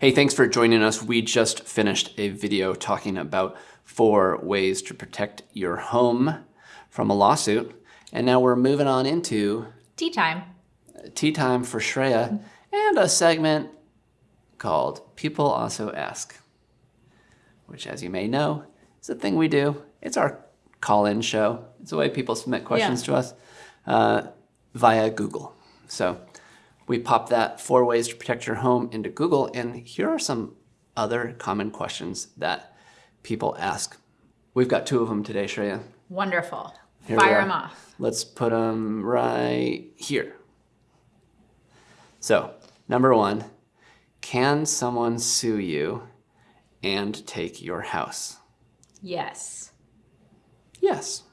Hey, thanks for joining us. We just finished a video talking about four ways to protect your home from a lawsuit. And now we're moving on into Tea time. tea time for Shreya and a segment called People Also Ask, which as you may know, is a thing we do. It's our call-in show. It's the way people submit questions Yeah. to us uh, via Google. So we pop that four ways to protect your home into Google, and here are some other common questions that people ask. We've got two of them today, Shreya. Wonderful. Here Fire them off. Let's put them right here. So, number one, can someone sue you and take your house? Yes. Yes.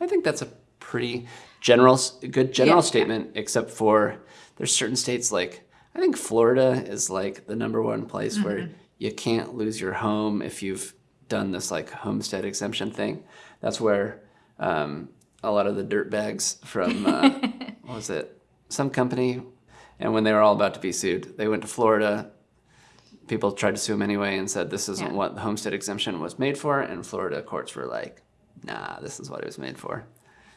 I think that's a pretty general, good general Yeah. statement, except for there's certain states like, I think Florida is like the number one place where Mm-hmm. you can't lose your home if you've done this like homestead exemption thing. That's where um, a lot of the dirt bags from, uh, what was it, some company, and when they were all about to be sued, they went to Florida. People tried to sue them anyway and said this isn't Yeah. what the homestead exemption was made for, and Florida courts were like, nah, this is what it was made for.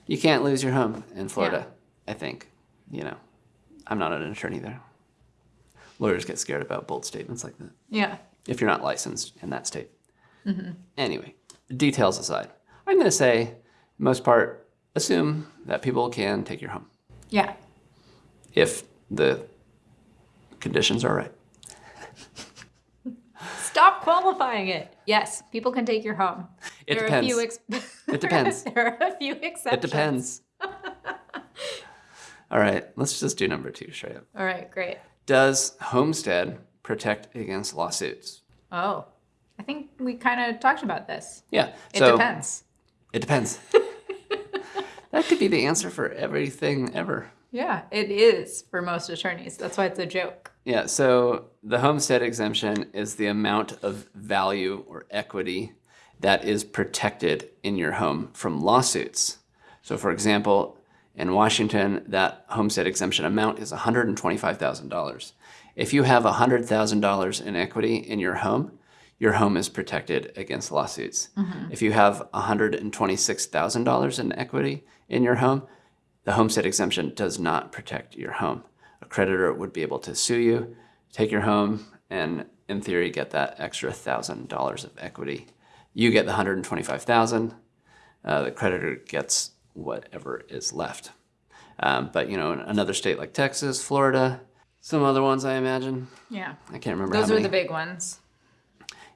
You can't lose your home in Florida, I think. You know, I'm not an attorney there. Lawyers get scared about bold statements like that Yeah. if you're not licensed in that state. Mm-hmm. Anyway, details aside, I'm going to say, most part, assume that people can take your home Yeah. if the conditions are right. Qualifying it. Yes, people can take your home. It there depends. Are a few It depends. there are a few exceptions. It depends. All right, let's just do number two, straight up. All right, great. Does Homestead protect against lawsuits? Oh, I think we kind of talked about this. Yeah. It so depends. It depends. that could be the answer for everything ever. Yeah, it is for most attorneys. That's why it's a joke. Yeah, so the homestead exemption is the amount of value or equity that is protected in your home from lawsuits. So for example, in Washington, that homestead exemption amount is $125,000. If you have $100,000 in equity in your home, your home is protected against lawsuits. Mm-hmm. If you have $126,000 in equity in your home, the homestead exemption does not protect your home. A creditor would be able to sue you, take your home, and in theory get that extra thousand dollars of equity. You get the 125,000. Uh, the creditor gets whatever is left. Um, but you know, in another state like Texas, Florida, some other ones I imagine. Yeah. I can't remember Those are the big ones.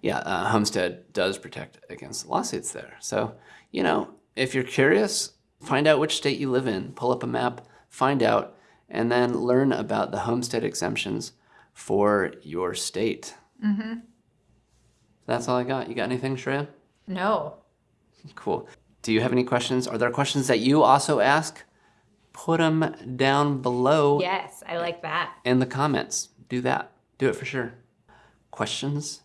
yeah, uh, Homestead does protect against lawsuits there. So, you know, if you're curious, find out which state you live in, pull up a map, find out, and then learn about the homestead exemptions for your state. Mm-hmm. That's all I got. You got anything, Shreya? No. Cool. Do you have any questions? Are there questions that you also ask? Put them down below Yes, I like that. in the comments. Do that. Do it for sure. Questions?